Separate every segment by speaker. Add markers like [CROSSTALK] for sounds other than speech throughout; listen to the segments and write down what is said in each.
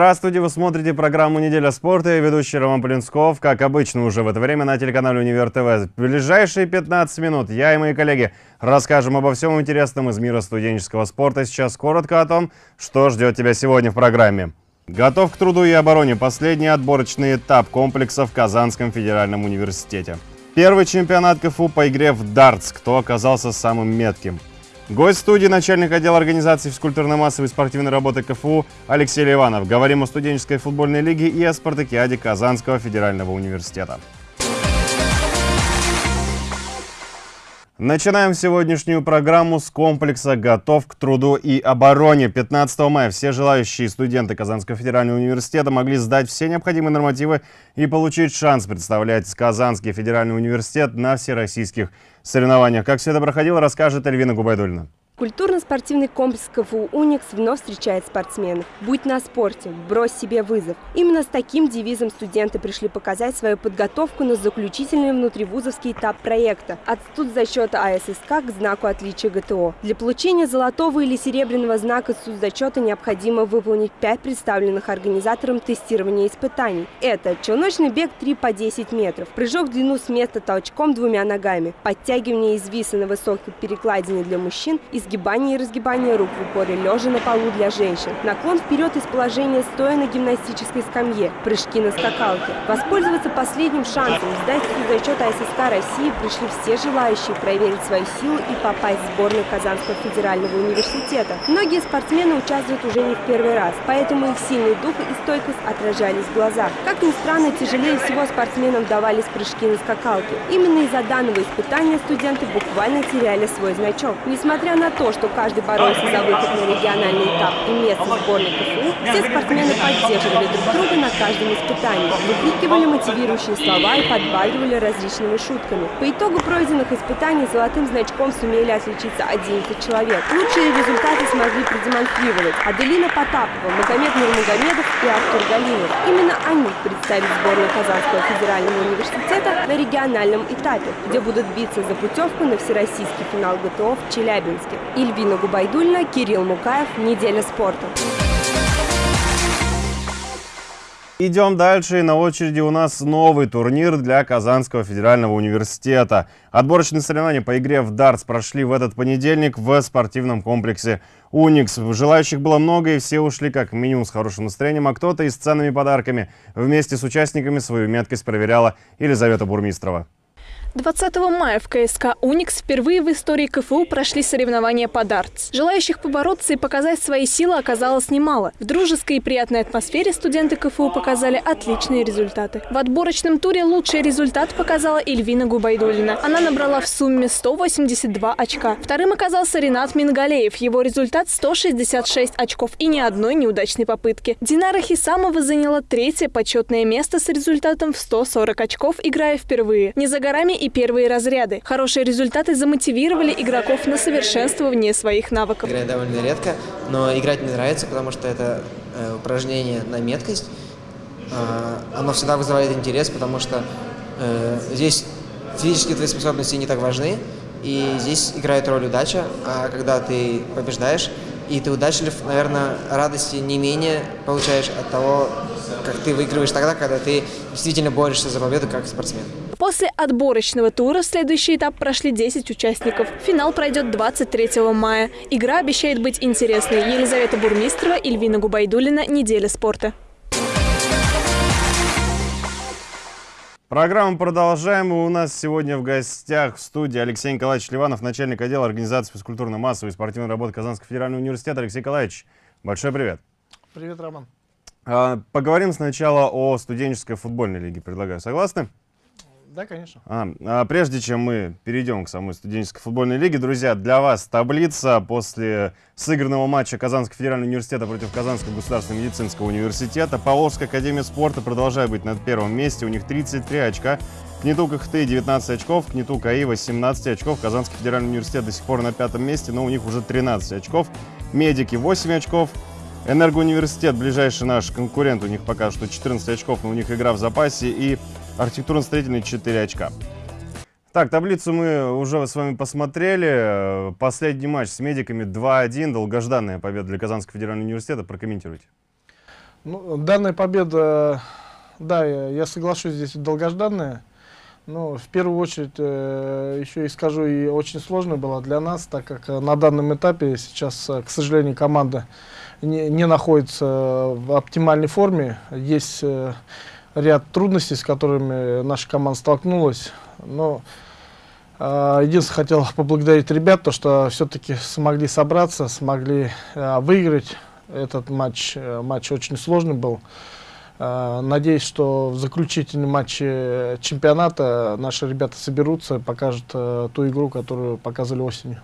Speaker 1: Здравствуйте, вы смотрите программу «Неделя спорта» и ведущий Роман Полинсков, как обычно уже в это время на телеканале «Универ ТВ». В ближайшие 15 минут я и мои коллеги расскажем обо всем интересном из мира студенческого спорта. Сейчас коротко о том, что ждет тебя сегодня в программе. Готов к труду и обороне последний отборочный этап комплекса в Казанском федеральном университете. Первый чемпионат КФУ по игре в дартс. Кто оказался самым метким? Гость студии, начальник отдела организации физкультурно-массовой спортивной работы КФУ Алексей Ливанов. Говорим о студенческой футбольной лиге и о спартакиаде Казанского федерального университета. Начинаем сегодняшнюю программу с комплекса «Готов к труду и обороне». 15 мая все желающие студенты Казанского федерального университета могли сдать все необходимые нормативы и получить шанс представлять Казанский федеральный университет на всероссийских соревнованиях. Как все это проходило, расскажет Эльвина Губайдульна.
Speaker 2: Культурно-спортивный комплекс КФУ «Уникс» вновь встречает спортсменов. «Будь на спорте, брось себе вызов». Именно с таким девизом студенты пришли показать свою подготовку на заключительный внутривузовский этап проекта «От студзачета АССК к знаку отличия ГТО». Для получения золотого или серебряного знака студзачета необходимо выполнить пять представленных организатором тестирования испытаний. Это челночный бег 3 по 10 метров, прыжок в длину с места толчком двумя ногами, подтягивание из виса на высокой перекладине для мужчин и сгибание и разгибание рук в упоре лежа на полу для женщин, наклон вперед из положения стоя на гимнастической скамье, прыжки на скакалке. Воспользоваться последним шансом сдать зачет АССК России пришли все желающие проверить свои силы и попасть в сборную Казанского федерального университета. Многие спортсмены участвуют уже не в первый раз, поэтому их сильный дух и стойкость отражались в глазах. Как ни странно, тяжелее всего спортсменам давались прыжки на скакалке. Именно из-за данного испытания студенты буквально теряли свой значок. Несмотря на то, что каждый боролся за выход на региональный этап и место в сборной КФУ, все спортсмены поддерживали друг друга на каждом испытании, выкрикивали мотивирующие слова и подбадривали различными шутками. По итогу пройденных испытаний золотым значком сумели отличиться 11 человек. Лучшие результаты смогли продемонстрировать Аделина Потапова, Магомед Нурмагомедов и Артур Галинов. Именно они представят сборную Казанского федерального университета на региональном этапе, где будут биться за путевку на всероссийский финал ГТО в Челябинске. Ильвина Губайдульна, Кирилл Мукаев. Неделя спорта.
Speaker 1: Идем дальше. И на очереди у нас новый турнир для Казанского федерального университета. Отборочные соревнования по игре в дартс прошли в этот понедельник в спортивном комплексе «Уникс». Желающих было много, и все ушли как минимум с хорошим настроением, а кто-то и с ценными подарками. Вместе с участниками свою меткость проверяла Елизавета Бурмистрова.
Speaker 3: 20 мая в КСК «Уникс» впервые в истории КФУ прошли соревнования по дартс. Желающих побороться и показать свои силы оказалось немало. В дружеской и приятной атмосфере студенты КФУ показали отличные результаты. В отборочном туре лучший результат показала Эльвина Губайдулина. Она набрала в сумме 182 очка. Вторым оказался Ренат Мингалеев. Его результат 166 очков и ни одной неудачной попытки. Динара Хисамова заняла третье почетное место с результатом в 140 очков, играя впервые. Не за горами и первые разряды. Хорошие результаты замотивировали игроков на совершенствование своих навыков.
Speaker 4: Играю довольно редко, но играть мне нравится, потому что это э, упражнение на меткость. Э, оно всегда вызывает интерес, потому что э, здесь физические твои способности не так важны, и здесь играет роль удача, а когда ты побеждаешь, и ты удачлив, наверное, радости не менее получаешь от того, как ты выигрываешь тогда, когда ты действительно борешься за победу как спортсмен.
Speaker 3: После отборочного тура в следующий этап прошли 10 участников. Финал пройдет 23 мая. Игра обещает быть интересной. Елизавета Бурмистрова, Ильвина Губайдулина. Неделя спорта.
Speaker 1: Программу продолжаем. И у нас сегодня в гостях в студии Алексей Николаевич Ливанов, начальник отдела организации физкультурно-массовой и спортивной работы Казанского федерального университета. Алексей Николаевич, большой привет.
Speaker 5: Привет, Роман.
Speaker 1: А, поговорим сначала о студенческой футбольной лиге, предлагаю. Согласны?
Speaker 5: Да, конечно.
Speaker 1: А, а прежде чем мы перейдем к самой студенческой футбольной лиге, друзья, для вас таблица после сыгранного матча Казанского федерального университета против Казанского государственного медицинского университета. Поволжская академия спорта продолжает быть на первом месте. У них 33 очка. КНИТУ КХТ 19 очков, КНИТУ КАИ 18 очков. Казанский федеральный университет до сих пор на пятом месте, но у них уже 13 очков. Медики 8 очков. Энергоуниверситет, ближайший наш конкурент, у них пока что 14 очков, но у них игра в запасе. И архитектурно-строительный 4 очка. Так, таблицу мы уже с вами посмотрели. Последний матч с медиками 2-1. Долгожданная победа для Казанского федерального университета. Прокомментируйте.
Speaker 5: Ну, данная победа, да, я, соглашусь, здесь долгожданная. Но в первую очередь, э, еще и скажу, и очень сложная была для нас, так как э, на данном этапе сейчас, э, к сожалению, команда не, не находится в оптимальной форме. Есть ряд трудностей, с которыми наша команда столкнулась. Но э, единственное, хотел поблагодарить ребят, то, что все-таки смогли собраться, смогли э, выиграть этот матч. Э, матч очень сложный был. Э, надеюсь, что в заключительном матче чемпионата наши ребята соберутся и покажут э, ту игру, которую показывали осенью.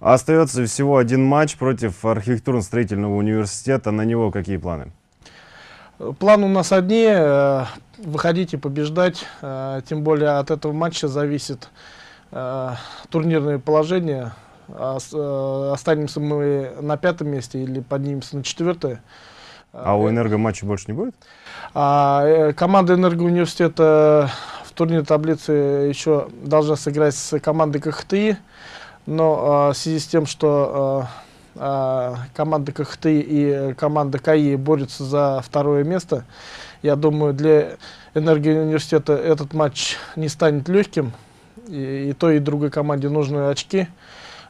Speaker 1: Остается всего один матч против архитектурно-строительного университета. На него какие планы?
Speaker 5: План у нас одни, э, выходить и побеждать, э, тем более от этого матча зависит э, турнирное положение. Останемся мы на пятом месте или поднимемся на четвертое.
Speaker 1: А у «Энерго» матча больше не будет?
Speaker 5: А, команда «Энергоуниверситета» в турнирной таблице еще должна сыграть с командой КХТИ, но в связи с тем, что а, команда КХТ и команда КАИ борются за второе место. Я думаю, для Энергии университета этот матч не станет легким. И, и той, и другой команде нужны очки.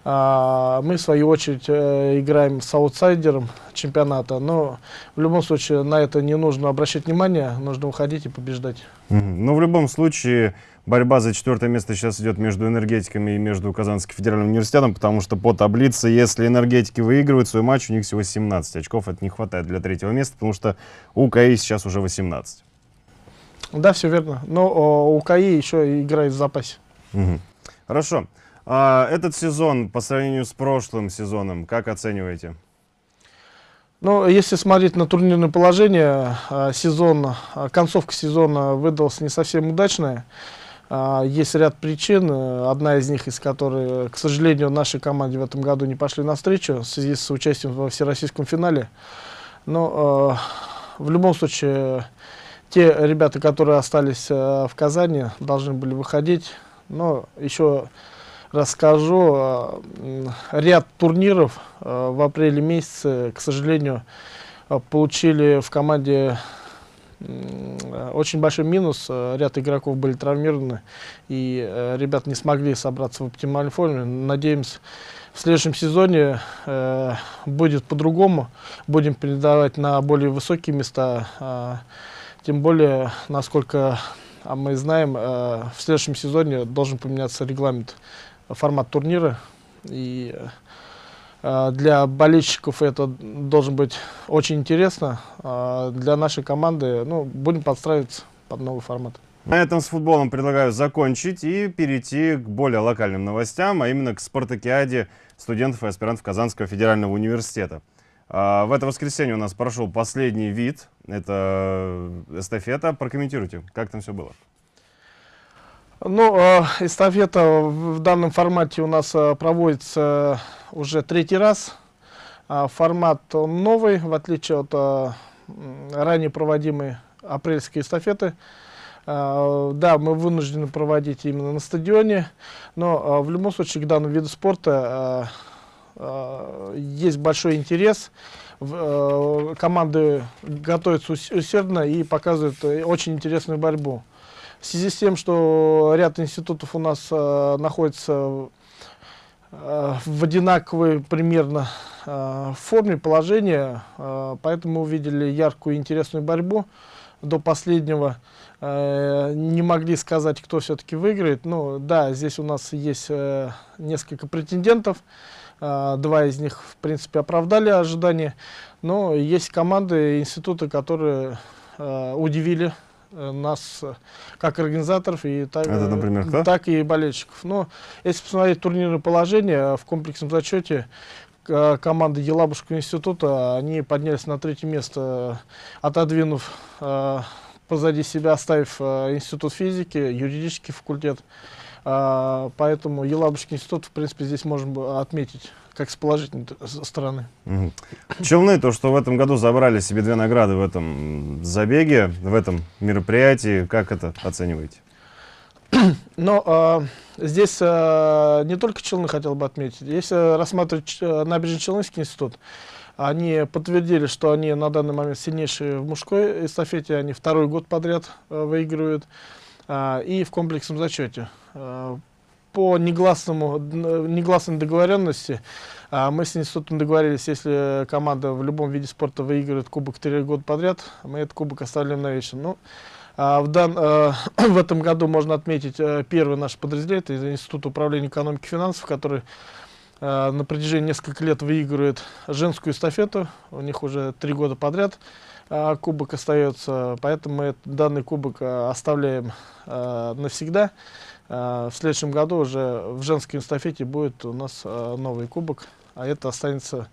Speaker 5: А, мы, в свою очередь, э, играем с аутсайдером чемпионата. Но в любом случае на это не нужно обращать внимание, нужно уходить и побеждать.
Speaker 1: Ну, в любом случае, борьба за четвертое место сейчас идет между энергетиками и между Казанским федеральным университетом, потому что по таблице, если энергетики выигрывают свой матч, у них всего 17 очков. Это не хватает для третьего места, потому что у КАИ сейчас уже 18.
Speaker 5: Да, все верно. Но о, у КАИ еще играет в запасе.
Speaker 1: Угу. Хорошо. А, этот сезон по сравнению с прошлым сезоном, как оцениваете?
Speaker 5: Ну, если смотреть на турнирное положение, а, сезон, а, концовка сезона выдалась не совсем удачная. А, есть ряд причин, одна из них, из которых, к сожалению, нашей команде в этом году не пошли навстречу в связи с участием во всероссийском финале. Но в любом случае, те ребята, которые остались в Казани, должны были выходить. Но еще расскажу, ряд турниров в апреле месяце, к сожалению, получили в команде очень большой минус. Ряд игроков были травмированы, и ребят не смогли собраться в оптимальной форме. Надеемся, в следующем сезоне будет по-другому. Будем передавать на более высокие места. Тем более, насколько а мы знаем, в следующем сезоне должен поменяться регламент, формат турнира. И а, для болельщиков это должен быть очень интересно. А, для нашей команды ну, будем подстраиваться под новый формат.
Speaker 1: На этом с футболом предлагаю закончить и перейти к более локальным новостям, а именно к спартакиаде студентов и аспирантов Казанского федерального университета. А, в это воскресенье у нас прошел последний вид, это эстафета. Прокомментируйте, как там все было.
Speaker 5: Ну, э, эстафета в данном формате у нас э, проводится уже третий раз. Э, формат новый, в отличие от ранее проводимой апрельской эстафеты. Да, мы вынуждены проводить именно на стадионе, но в любом случае к данному виду спорта есть большой интерес. Команды готовятся усердно и показывают э, очень интересную борьбу. В связи с тем, что ряд институтов у нас э, находится э, в одинаковой примерно э, форме положения, э, поэтому увидели яркую интересную борьбу до последнего. Э, не могли сказать, кто все-таки выиграет. Ну, да, здесь у нас есть э, несколько претендентов. Э, два из них, в принципе, оправдали ожидания. Но есть команды, институты, которые э, удивили нас э, как организаторов и так,
Speaker 1: Это, например, кто?
Speaker 5: так и болельщиков. Но если посмотреть турнирное положение в комплексном зачете, команды Елабужского института, они поднялись на третье место, отодвинув э, позади себя, оставив институт физики, юридический факультет. Поэтому Елабужский институт, в принципе, здесь можем отметить как с положительной стороны.
Speaker 1: Угу. Челны, то, что в этом году забрали себе две награды в этом забеге, в этом мероприятии, как это оцениваете? [CLEARS THROAT]
Speaker 5: Но э, здесь э, не только Челны хотел бы отметить. Если рассматривать э, набережно-Челнинский институт, Они подтвердили, что они на данный момент сильнейшие в мужской эстафете, они второй год подряд э, выигрывают, и в комплексном зачете. Э, по негласному, негласной договоренности э, мы с институтом договорились, если команда в любом виде спорта выигрывает кубок три года подряд, мы этот кубок оставляем на вечер. Ну, а в, дан, [CLEARS THROAT] в этом году можно отметить э, первый наш подразделение, это Институт управления экономики и финансов, который на протяжении нескольких лет выигрывает женскую эстафету. У них уже три года подряд э, кубок остается, поэтому мы данный кубок э, оставляем навсегда. В следующем году уже в женской эстафете будет у нас новый кубок, а это останется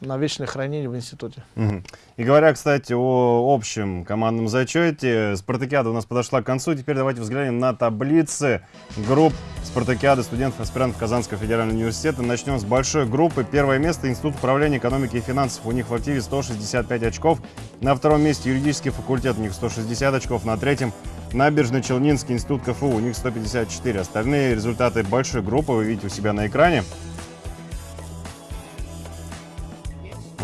Speaker 5: на вечное хранение в институте.
Speaker 1: Угу. И говоря, кстати, о общем командном зачете, спартакиада у нас подошла к концу. Теперь давайте взглянем на таблицы групп спартакиады студентов-аспирантов Казанского федерального университета. Начнем с большой группы. Первое место Институт управления экономики и финансов. У них в активе 165 очков. На втором месте юридический факультет. У них 160 очков. На третьем Набережно-Челнинский институт КФУ. У них 154. Остальные результаты большой группы вы видите у себя на экране.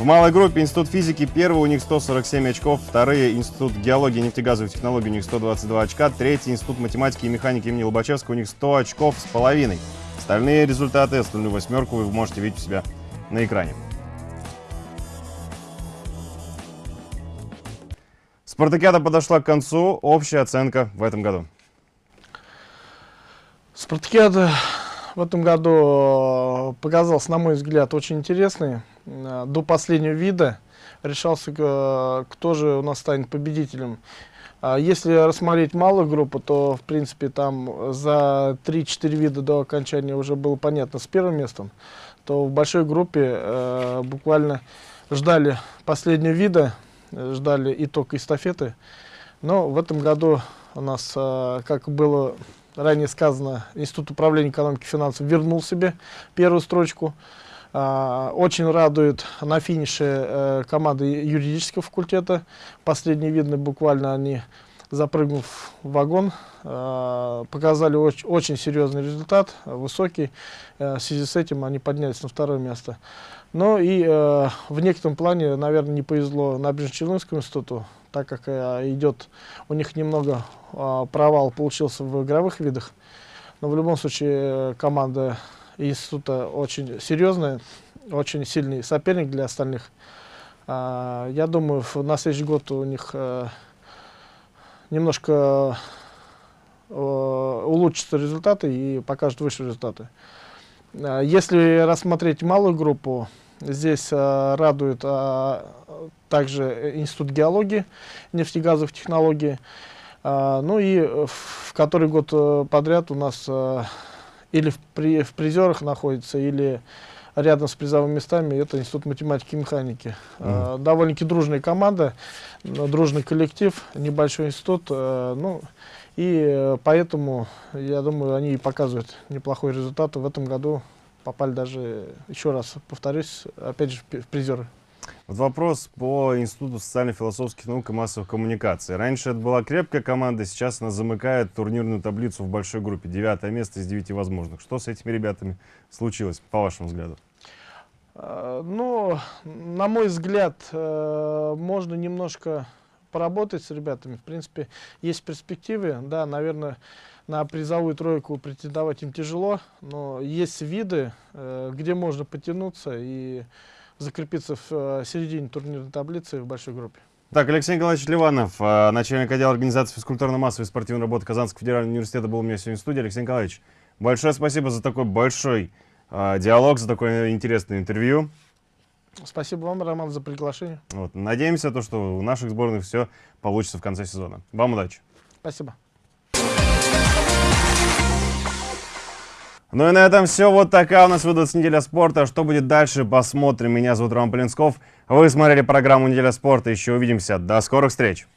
Speaker 1: В малой группе Институт физики первый, у них 147 очков, вторые Институт геологии и нефтегазовых технологий, у них 122 очка, третий Институт математики и механики имени Лобачевского, у них 100 очков с половиной. Остальные результаты, остальную восьмерку вы можете видеть у себя на экране. Спартакиада подошла к концу. Общая оценка в этом году.
Speaker 5: Спартакиада в этом году показался, на мой взгляд, очень интересный. Э, до последнего вида решался, э, кто же у нас станет победителем. А если рассмотреть малую группу, то, в принципе, там за 3-4 вида до окончания уже было понятно с первым местом, то в большой группе э, буквально ждали последнего вида, ждали итог эстафеты. Но в этом году у нас, э, как было ранее сказано, Институт управления экономики и финансов вернул себе первую строчку. А, очень радует на финише э, команда юридического факультета. Последний видно, буквально они, запрыгнув в вагон, а, показали очень, серьезный результат, высокий. Э, в связи с этим они поднялись на второе место. Но и э, в некотором плане, наверное, не повезло Набережно-Челнинскому институту, так как идет у них немного а, провал получился в игровых видах. Но в любом случае команда института очень серьезный, очень сильный соперник для остальных. А, я думаю, на следующий год у них а, немножко а, улучшатся результаты и покажут выше результаты. А, если рассмотреть малую группу, здесь а, радует а, также Институт геологии, нефтегазовых технологий. Ну и в который год э, подряд у нас или в, при, в призерах находится, или рядом с призовыми местами, это Институт математики и механики. Mm. Э, довольно-таки дружная команда, дружный коллектив, небольшой институт. Э, ну, и э, поэтому, я думаю, они и показывают неплохой результат. В этом году попали даже, еще раз повторюсь, опять же, в призеры.
Speaker 1: Вот вопрос по Институту социально-философских наук и массовых коммуникаций. Раньше это была крепкая команда, сейчас она замыкает турнирную таблицу в большой группе. Девятое место из девяти возможных. Что с этими ребятами случилось, по вашему взгляду?
Speaker 5: А, ну, на мой взгляд, э, можно немножко поработать с ребятами. В принципе, есть перспективы. Да, наверное, на призовую тройку претендовать им тяжело, но есть виды, э, где можно потянуться и закрепиться в э, середине турнирной таблицы в большой группе.
Speaker 1: Так, Алексей Николаевич Ливанов, э, начальник отдела организации физкультурно-массовой спортивной работы Казанского федерального университета, был у меня сегодня в студии. Алексей Николаевич, большое спасибо за такой большой э, диалог, за такое интересное интервью.
Speaker 5: Спасибо вам, Роман, за приглашение.
Speaker 1: Вот. Надеемся, то, что у наших сборных все получится в конце сезона. Вам удачи.
Speaker 5: Спасибо.
Speaker 1: Ну и на этом все. Вот такая у нас выдалась неделя спорта. Что будет дальше, посмотрим. Меня зовут Роман Полинсков. Вы смотрели программу «Неделя спорта». Еще увидимся. До скорых встреч.